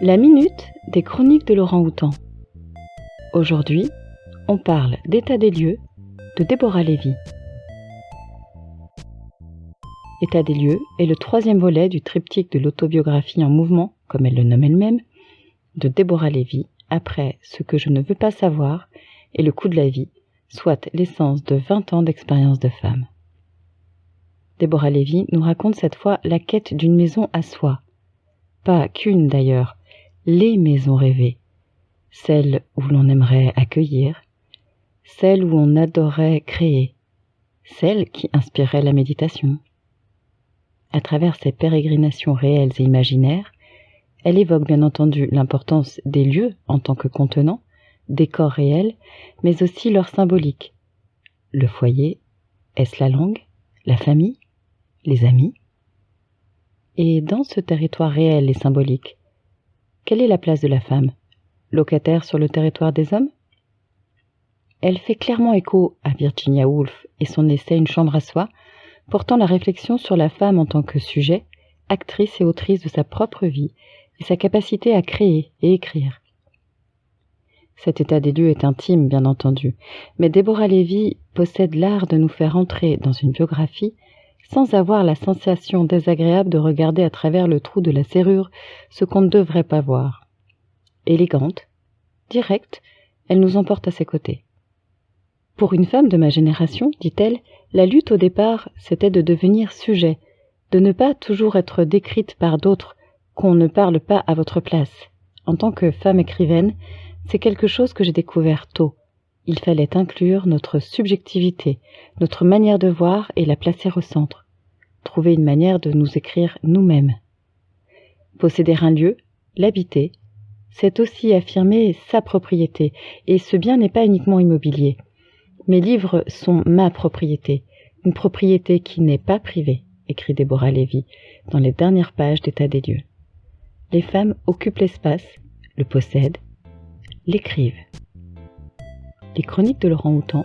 La minute des chroniques de Laurent Houtan. Aujourd'hui, on parle d'état des lieux de Déborah Lévy. État des lieux est le troisième volet du triptyque de l'autobiographie en mouvement, comme elle le nomme elle-même, de Déborah Lévy, après Ce que je ne veux pas savoir et Le coup de la vie, soit l'essence de 20 ans d'expérience de femme. Déborah Lévy nous raconte cette fois la quête d'une maison à soi. Pas qu'une d'ailleurs, les maisons rêvées, celles où l'on aimerait accueillir, celles où on adorait créer, celles qui inspireraient la méditation. À travers ces pérégrinations réelles et imaginaires, elle évoque bien entendu l'importance des lieux en tant que contenants, des corps réels, mais aussi leur symbolique. Le foyer, est-ce la langue, la famille, les amis? Et dans ce territoire réel et symbolique, quelle est la place de la femme? Locataire sur le territoire des hommes? Elle fait clairement écho à Virginia Woolf et son essai Une chambre à soi, portant la réflexion sur la femme en tant que sujet, actrice et autrice de sa propre vie et sa capacité à créer et écrire. Cet état des lieux est intime, bien entendu, mais Déborah Lévy possède l'art de nous faire entrer dans une biographie sans avoir la sensation désagréable de regarder à travers le trou de la serrure ce qu'on ne devrait pas voir. Élégante, directe, elle nous emporte à ses côtés. Pour une femme de ma génération, dit-elle, la lutte au départ, c'était de devenir sujet, de ne pas toujours être décrite par d'autres qu'on ne parle pas à votre place. En tant que femme écrivaine, c'est quelque chose que j'ai découvert tôt. Il fallait inclure notre subjectivité, notre manière de voir et la placer au centre. Trouver une manière de nous écrire nous-mêmes. Posséder un lieu, l'habiter, c'est aussi affirmer sa propriété, et ce bien n'est pas uniquement immobilier. Mes livres sont ma propriété, une propriété qui n'est pas privée, écrit Déborah Lévy dans les dernières pages d'état des lieux les femmes occupent l'espace, le possèdent, l'écrivent. Les chroniques de Laurent Houtan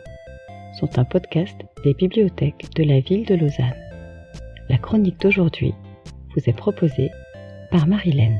sont un podcast des bibliothèques de la ville de Lausanne. La chronique d'aujourd'hui vous est proposée par Marilène.